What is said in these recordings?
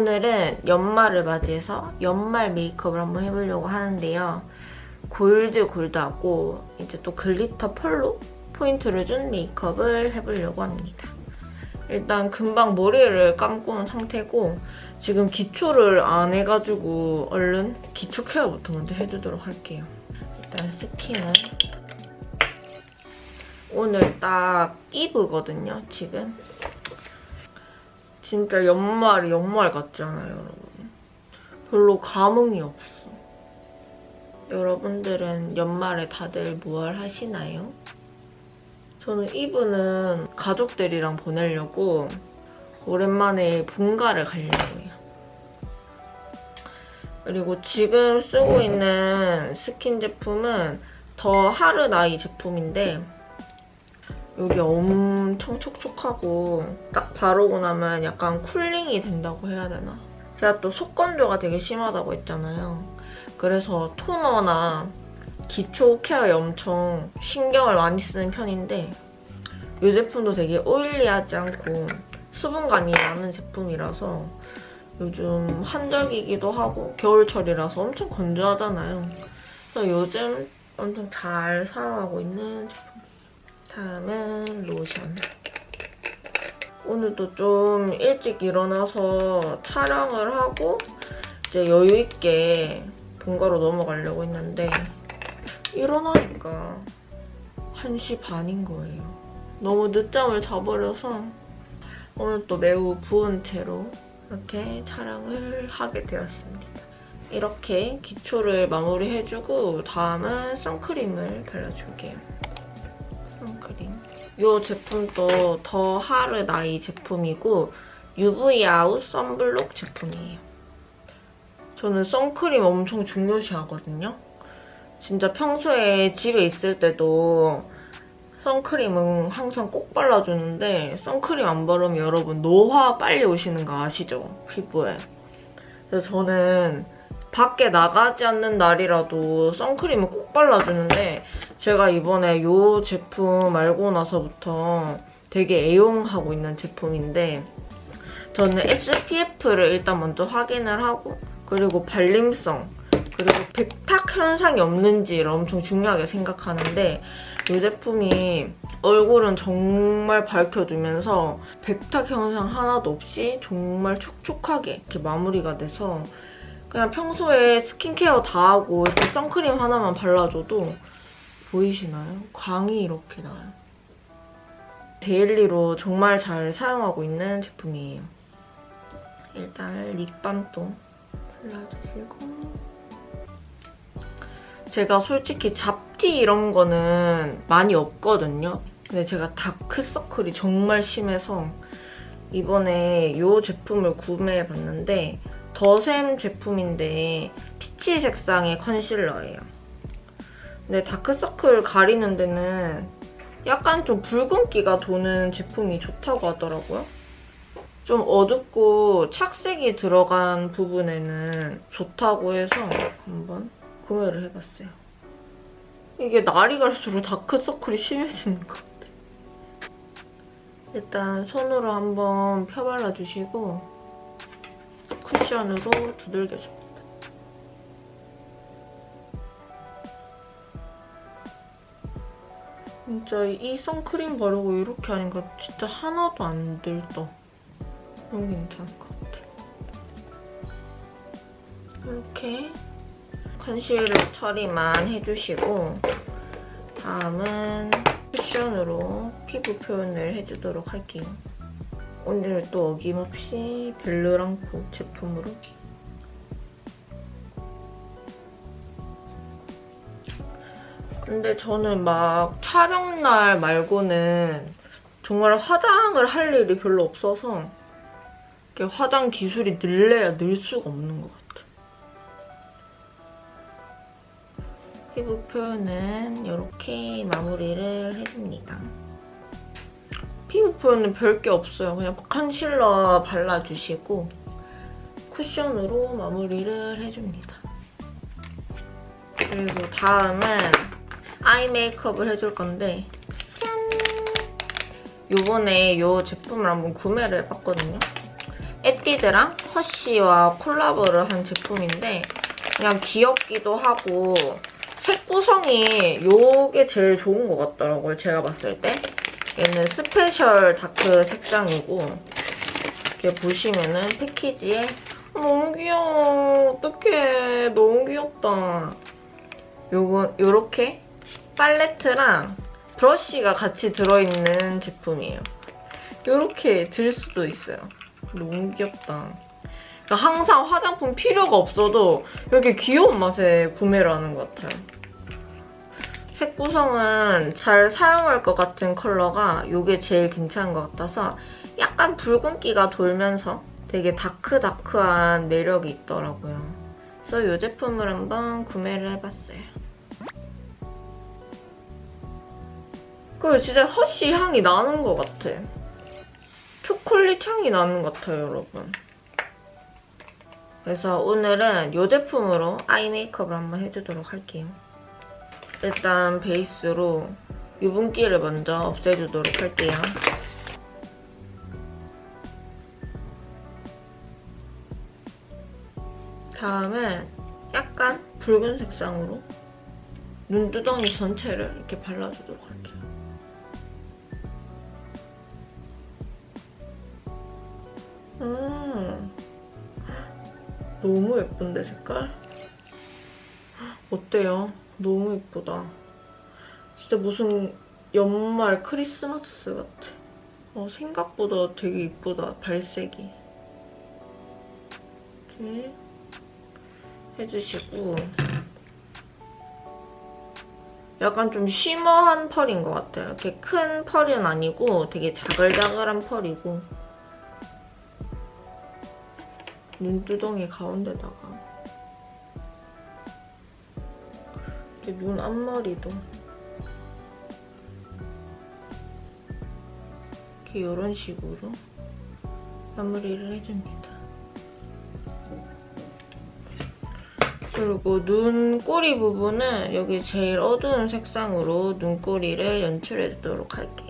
오늘은 연말을 맞이해서 연말 메이크업을 한번 해보려고 하는데요. 골드 골드하고 이제 또 glitter 펄로 포인트를 준 메이크업을 해보려고 합니다. 일단 금방 머리를 감고 온 상태고 지금 기초를 안 해가지고 얼른 기초 케어부터 먼저 해주도록 할게요. 일단 스킨은 오늘 딱 이브거든요, 지금. 진짜 연말이 연말 같지 않아요, 여러분? 별로 감흥이 없어. 여러분들은 연말에 다들 무얼 하시나요? 저는 이브는 가족들이랑 보내려고 오랜만에 본가를 가려고 해요. 그리고 지금 쓰고 있는 스킨 제품은 더 하르나이 제품인데 여기 엄청 촉촉하고 딱 바르고 나면 약간 쿨링이 된다고 해야 되나? 제가 또 속건조가 되게 심하다고 했잖아요. 그래서 토너나 기초 케어에 엄청 신경을 많이 쓰는 편인데 이 제품도 되게 오일리하지 않고 수분감이 많은 제품이라서 요즘 한절기이기도 하고 겨울철이라서 엄청 건조하잖아요. 그래서 요즘 엄청 잘 사용하고 있는 제품. 다음은 로션. 오늘도 좀 일찍 일어나서 촬영을 하고 이제 여유있게 본가로 넘어가려고 했는데 일어나니까 1시 반인 거예요. 너무 늦잠을 자버려서 오늘 또 매우 부은 채로 이렇게 촬영을 하게 되었습니다. 이렇게 기초를 마무리해주고 다음은 선크림을 발라줄게요. 선크림. 이 제품도 더 하르 나이 제품이고 UV 아웃 선블록 제품이에요. 저는 선크림 엄청 중요시 하거든요. 진짜 평소에 집에 있을 때도 선크림은 항상 꼭 발라주는데 선크림 안 바르면 여러분 노화 빨리 오시는 거 아시죠? 피부에. 그래서 저는 밖에 나가지 않는 날이라도 선크림을 꼭 발라주는데 제가 이번에 이 제품 알고 나서부터 되게 애용하고 있는 제품인데 저는 SPF를 일단 먼저 확인을 하고 그리고 발림성 그리고 백탁 현상이 없는지를 엄청 중요하게 생각하는데 이 제품이 얼굴은 정말 밝혀주면서 백탁 현상 하나도 없이 정말 촉촉하게 이렇게 마무리가 돼서 그냥 평소에 스킨케어 다 하고 이렇게 선크림 하나만 발라줘도 보이시나요? 광이 이렇게 나요. 데일리로 정말 잘 사용하고 있는 제품이에요. 일단 립밤도 발라주시고 제가 솔직히 잡티 이런 거는 많이 없거든요. 근데 제가 다크서클이 정말 심해서 이번에 이 제품을 구매해봤는데 더샘 제품인데 피치 색상의 컨실러예요. 근데 다크서클 가리는 데는 약간 좀 붉은기가 도는 제품이 좋다고 하더라고요. 좀 어둡고 착색이 들어간 부분에는 좋다고 해서 한번 구매를 해봤어요. 이게 날이 갈수록 다크서클이 심해지는 것 같아요. 일단 손으로 한번 펴발라주시고 쿠션으로 두들겨줍니다. 진짜 이 선크림 바르고 이렇게 하니까 진짜 하나도 안 들떠. 너무 괜찮을 것 같아. 이렇게 컨실러 처리만 해주시고 다음은 쿠션으로 피부 표현을 해주도록 할게요. 오늘 또 어김없이 벨르랑코 제품으로 근데 저는 막 촬영날 말고는 정말 화장을 할 일이 별로 없어서 화장 기술이 늘래야 늘 수가 없는 것 같아요. 피부 표현은 이렇게 마무리를 해줍니다. 피부 표현은 별게 없어요. 그냥 컨실러 발라주시고 쿠션으로 마무리를 해줍니다. 그리고 다음은 아이 메이크업을 해줄 건데 짠! 요번에 이 제품을 한번 구매를 해봤거든요. 에뛰드랑 허쉬와 콜라보를 한 제품인데 그냥 귀엽기도 하고 색 구성이 요게 제일 좋은 것 같더라고요. 제가 봤을 때. 얘는 special dark 색상이고 이렇게 보시면은 패키지에 너무 귀여워. 어떡해. 너무 귀엽다. 요거 요렇게 팔레트랑 브러쉬가 같이 들어있는 제품이에요. 요렇게 들 수도 있어요. 너무 귀엽다. 그러니까 항상 화장품 필요가 없어도 이렇게 귀여운 맛에 구매를 하는 것 같아요. 색 구성은 잘 사용할 것 같은 컬러가 이게 제일 괜찮은 것 같아서 약간 붉은기가 돌면서 되게 다크다크한 매력이 있더라고요. 그래서 이 제품을 한번 구매를 해봤어요. 그리고 진짜 허쉬 향이 나는 것 같아. 초콜릿 향이 나는 것 같아요, 여러분. 그래서 오늘은 이 제품으로 아이 메이크업을 한번 해주도록 할게요. 일단 베이스로 유분기를 먼저 없애주도록 할게요. 다음에 약간 붉은 색상으로 눈두덩이 전체를 이렇게 발라주도록 할게요. 음, 너무 예쁜데 색깔? 어때요? 너무 예쁘다. 진짜 무슨 연말 크리스마스 같아. 어, 생각보다 되게 예쁘다, 발색이. 이렇게 해주시고 약간 좀 쉬머한 펄인 것 같아요. 이렇게 큰 펄은 아니고 되게 자글자글한 펄이고 눈두덩이 가운데다가 눈 앞머리도 이렇게 이런 식으로 마무리를 해줍니다. 그리고 눈꼬리 부분은 여기 제일 어두운 색상으로 눈꼬리를 연출해주도록 할게요.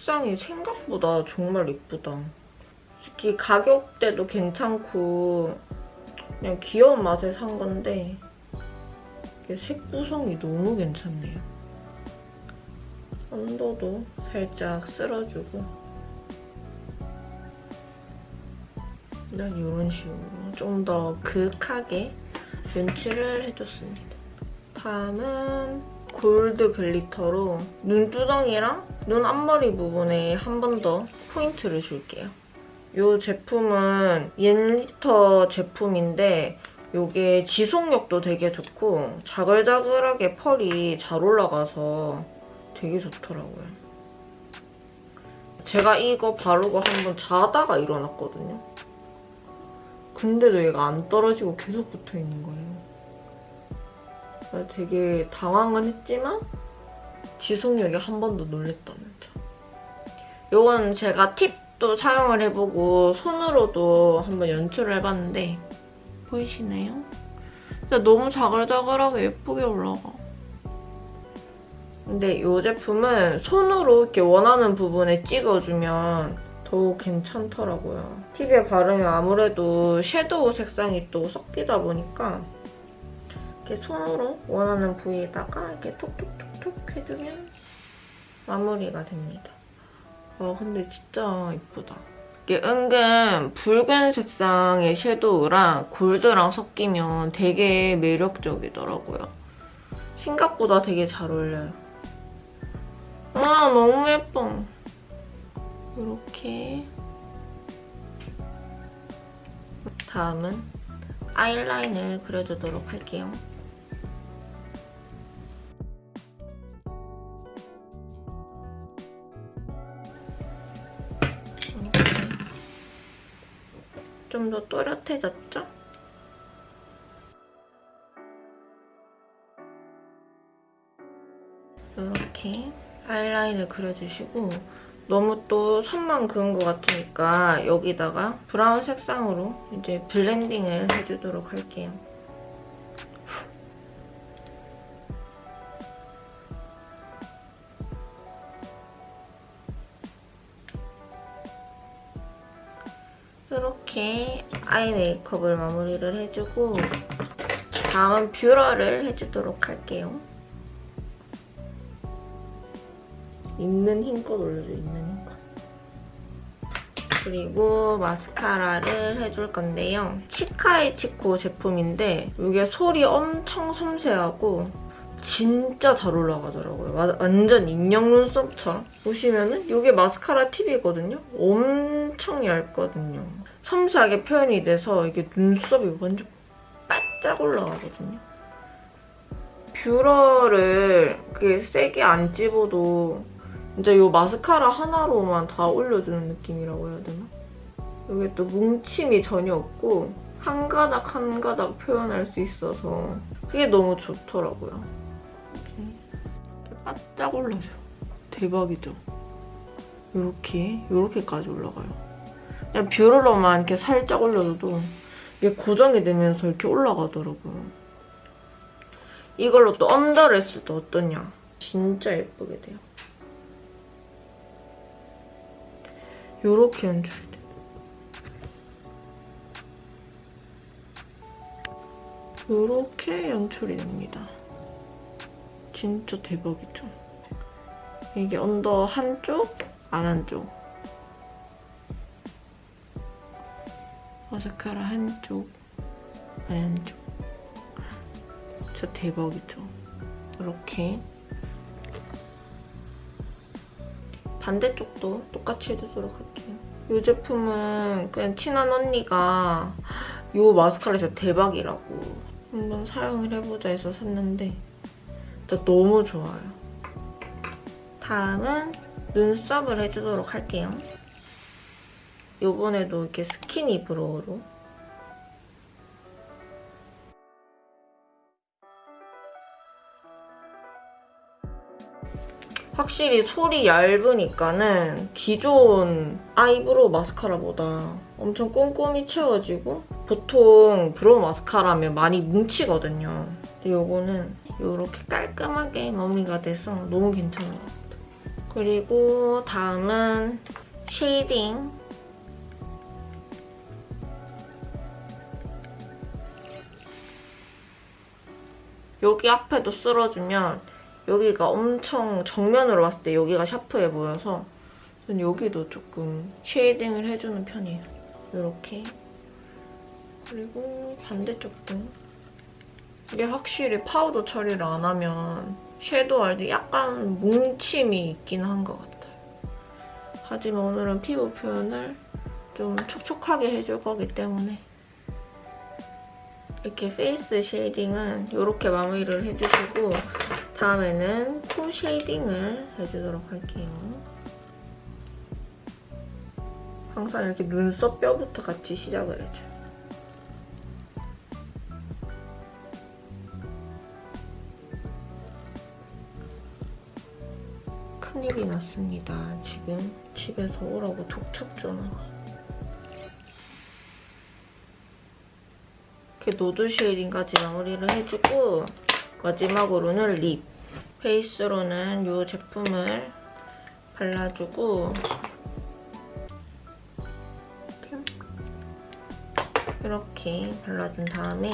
색상이 생각보다 정말 예쁘다. 특히 가격대도 괜찮고 그냥 귀여운 맛에 산 건데 색 구성이 너무 괜찮네요. 언더도 살짝 쓸어주고 난 이런 식으로 좀더 그윽하게 연출을 해줬습니다. 다음은 골드 글리터로 눈두덩이랑 눈 앞머리 부분에 한 번 더 포인트를 줄게요. 이 제품은 옌리터 제품인데 이게 지속력도 되게 좋고 자글자글하게 펄이 잘 올라가서 되게 좋더라고요. 제가 이거 바르고 한번 자다가 일어났거든요. 근데도 얘가 안 떨어지고 계속 붙어있는 거예요. 되게 당황은 했지만 지속력이 한번더 놀랬다는 점. 이건 제가 팁도 사용을 해보고 손으로도 한번 연출을 해봤는데 보이시나요? 진짜 너무 자글자글하게 예쁘게 올라가. 근데 이 제품은 손으로 이렇게 원하는 부분에 찍어주면 더 괜찮더라고요. 팁에 바르면 아무래도 섀도우 색상이 또 섞이다 보니까 이렇게 손으로 원하는 부위에다가 이렇게 톡톡톡톡 해주면 마무리가 됩니다. 와 근데 진짜 이쁘다. 이게 은근 붉은 색상의 섀도우랑 골드랑 섞이면 되게 매력적이더라고요. 생각보다 되게 잘 어울려요. 아 너무 예뻐. 이렇게 다음은 아이라인을 그려주도록 할게요. 좀 더 또렷해졌죠? 이렇게 아이라인을 그려주시고 너무 또 선만 그은 것 같으니까 여기다가 브라운 색상으로 이제 블렌딩을 해주도록 할게요. 아이 메이크업을 마무리를 해주고 다음은 뷰러를 해주도록 할게요. 있는 힘껏 올려줘, 있는 힘껏. 그리고 마스카라를 해줄 건데요. 치카이 치코 제품인데 이게 솔이 엄청 섬세하고 진짜 잘 올라가더라고요. 와- 완전 인형 눈썹처럼. 보시면은 이게 마스카라 팁이거든요. 엄청 얇거든요. 섬세하게 표현이 돼서 이게 눈썹이 완전 바짝 올라가거든요. 뷰러를 그게 세게 안 찝어도 진짜 이 마스카라 하나로만 다 올려주는 느낌이라고 해야 되나? 여기 또 뭉침이 전혀 없고 한 가닥 한 가닥 표현할 수 있어서 그게 너무 좋더라고요. 이렇게 바짝 올라줘요. 대박이죠? 이렇게, 이렇게까지 올라가요. 그냥 뷰러로만 이렇게 살짝 올려줘도 이게 고정이 되면서 이렇게 올라가더라고요. 이걸로 또 언더를 했을 때 어떠냐? 진짜 예쁘게 돼요. 요렇게 연출이 돼. 요렇게 연출이 됩니다. 진짜 대박이죠? 이게 언더 한쪽, 안 한쪽. 마스카라 한쪽, 안 한쪽. 진짜 대박이죠? 이렇게. 반대쪽도 똑같이 해주도록 할게요. 이 제품은 그냥 친한 언니가 이 마스카라 진짜 대박이라고 한번 사용을 해보자 해서 샀는데 진짜 너무 좋아요. 다음은 눈썹을 해주도록 할게요. 이번에도 이렇게 skinny brow로 확실히 솔이 얇으니까는 기존 eyebrow 마스카라보다 엄청 꼼꼼히 채워지고 보통 brow 마스카라면 많이 뭉치거든요. 근데 이거는 이렇게 깔끔하게 마무리가 돼서 너무 괜찮은 것 같아요. 그리고 다음은 shading. 여기 앞에도 쓸어주면 여기가 엄청 정면으로 봤을 때 여기가 샤프해 보여서 전 여기도 조금 shading을 해주는 편이에요. 이렇게. 그리고 반대쪽도. 이게 확실히 파우더 처리를 안 하면 섀도우 할 때 약간 뭉침이 있긴 한 것 같아요. 하지만 오늘은 피부 표현을 좀 촉촉하게 해줄 거기 때문에 이렇게 페이스 shading은 이렇게 마무리를 해주시고 다음에는 코 shading을 해주도록 할게요. 항상 이렇게 눈썹 뼈부터 같이 시작을 해줘요. 큰일이 났습니다. 지금 집에서 오라고 독촉 전화가. 이렇게 nose shading까지 마무리를 해주고 마지막으로는 립. 베이스로는 이 제품을 발라주고 이렇게 발라준 다음에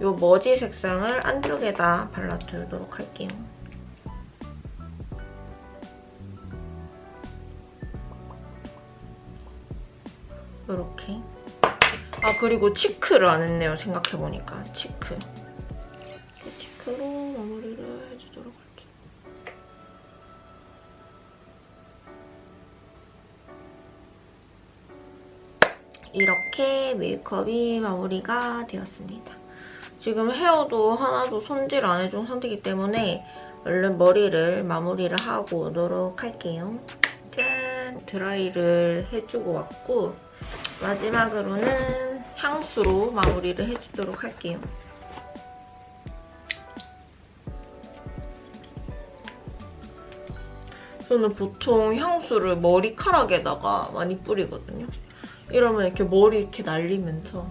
이 머지 색상을 안쪽에다 발라주도록 할게요. 이렇게 아 그리고 치크를 안 했네요 생각해보니까. 치크. 치크로 마무리를 해주도록 할게요. 이렇게 메이크업이 마무리가 되었습니다. 지금 헤어도 하나도 손질 안 해준 상태이기 때문에 얼른 머리를 마무리를 하고 오도록 할게요. 짠! 드라이를 해주고 왔고 마지막으로는 향수로 마무리를 해주도록 할게요. 저는 보통 향수를 머리카락에다가 많이 뿌리거든요. 이러면 이렇게 머리 이렇게 날리면서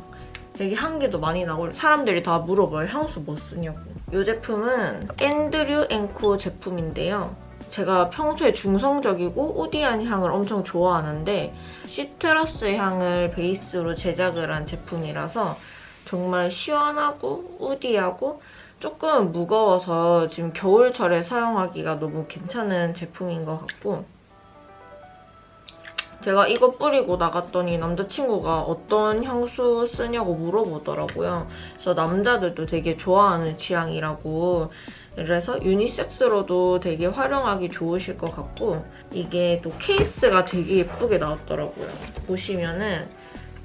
되게 향기도 많이 나고 사람들이 다 물어봐요. 향수 뭐 쓰냐고. 이 제품은 앤드류 앤코 제품인데요. 제가 평소에 중성적이고 우디한 향을 엄청 좋아하는데 시트러스 향을 베이스로 제작을 한 제품이라서 정말 시원하고 우디하고 조금 무거워서 지금 겨울철에 사용하기가 너무 괜찮은 제품인 것 같고 제가 이거 뿌리고 나갔더니 남자친구가 어떤 향수 쓰냐고 물어보더라고요. 그래서 남자들도 되게 좋아하는 취향이라고 그래서 유니섹스로도 되게 활용하기 좋으실 것 같고 이게 또 케이스가 되게 예쁘게 나왔더라고요. 보시면은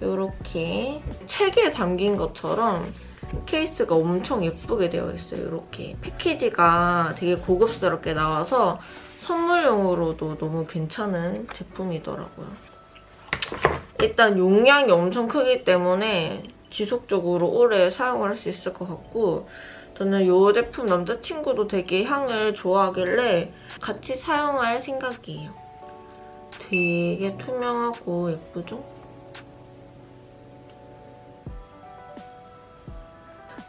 이렇게 책에 담긴 것처럼 케이스가 엄청 예쁘게 되어 있어요. 이렇게 패키지가 되게 고급스럽게 나와서 선물용으로도 너무 괜찮은 제품이더라고요. 일단 용량이 엄청 크기 때문에 지속적으로 오래 사용을 할 수 있을 것 같고 저는 이 제품 남자친구도 되게 향을 좋아하길래 같이 사용할 생각이에요. 되게 투명하고 예쁘죠?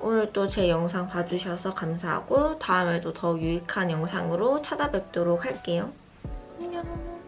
오늘도 제 영상 봐주셔서 감사하고 다음에도 더 유익한 영상으로 찾아뵙도록 할게요. 안녕.